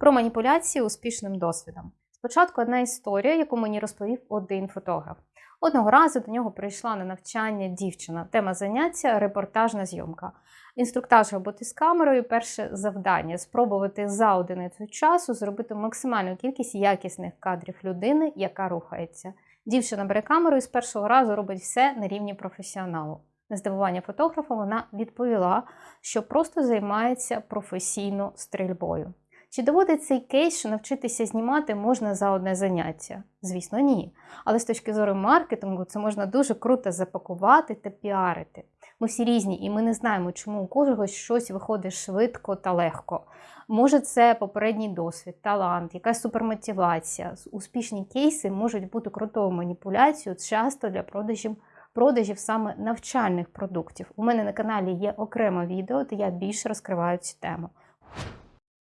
Про маніпуляції успішним досвідом. Спочатку одна історія, яку мені розповів один фотограф. Одного разу до нього прийшла на навчання дівчина. Тема заняття репортажна зйомка. Інструктаж роботи з камерою, перше завдання спробувати за одиницю часу зробити максимальну кількість якісних кадрів людини, яка рухається. Дівчина бере камеру і з першого разу робить все на рівні професіоналу. На здивування фотографа вона відповіла, що просто займається професійно стрільбою. Чи доводить цей кейс, що навчитися знімати можна за одне заняття? Звісно, ні. Але з точки зору маркетингу це можна дуже круто запакувати та піарити. Ми всі різні, і ми не знаємо, чому у когось щось виходить швидко та легко. Може, це попередній досвід, талант, якась супермотивація. Успішні кейси можуть бути крутою маніпуляцією часто для продажів. Продажів саме навчальних продуктів. У мене на каналі є окреме відео, де я більше розкриваю цю тему.